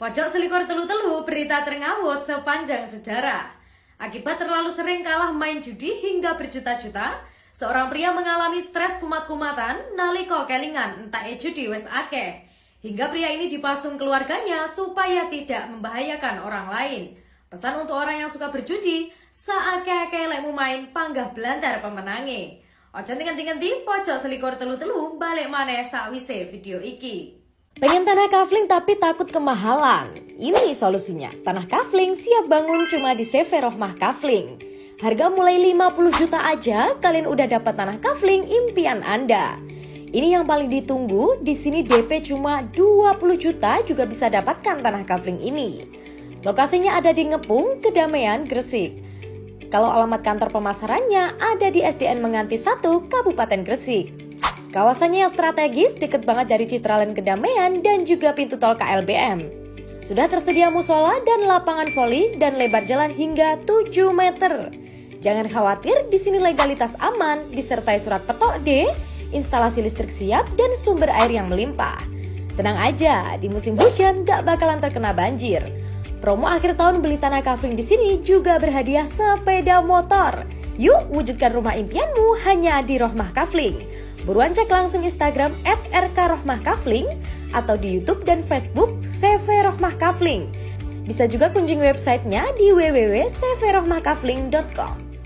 Pojok Selikor Telu-Telu berita terngawut sepanjang sejarah. Akibat terlalu sering kalah main judi hingga berjuta-juta, seorang pria mengalami stres kumat-kumatan naliko kelingan entah e judi wes akeh. Hingga pria ini dipasung keluarganya supaya tidak membahayakan orang lain. Pesan untuk orang yang suka berjudi, saake-ake main panggah belantar pemenangi. Ojo ngenti-ngenti pojok selikor telu-telu balik maneh sakwise video iki. Pengen tanah kafling tapi takut kemahalan? Ini solusinya. Tanah kafling siap bangun cuma di CV Rohmah Kafling. Harga mulai 50 juta aja, kalian udah dapat tanah kafling impian Anda. Ini yang paling ditunggu, di sini DP cuma 20 juta juga bisa dapatkan tanah kafling ini. Lokasinya ada di Ngepung, Kedamaian, Gresik. Kalau alamat kantor pemasarannya ada di SDN Menganti 1, Kabupaten Gresik. Kawasannya yang strategis, deket banget dari Citraland Kedamaian dan juga pintu tol KLBM. Sudah tersedia musola dan lapangan voli dan lebar jalan hingga 7 meter. Jangan khawatir, di sini legalitas aman, disertai surat petok D, instalasi listrik siap, dan sumber air yang melimpah. Tenang aja, di musim hujan gak bakalan terkena banjir. Promo akhir tahun beli tanah kafling di sini juga berhadiah sepeda motor. Yuk wujudkan rumah impianmu hanya di Rohmah Kafling. Buruan cek langsung Instagram at rkrohmahkafling atau di Youtube dan Facebook CV Rohmah Kafling. Bisa juga kunjungi websitenya di www.cvrohmahkafling.com.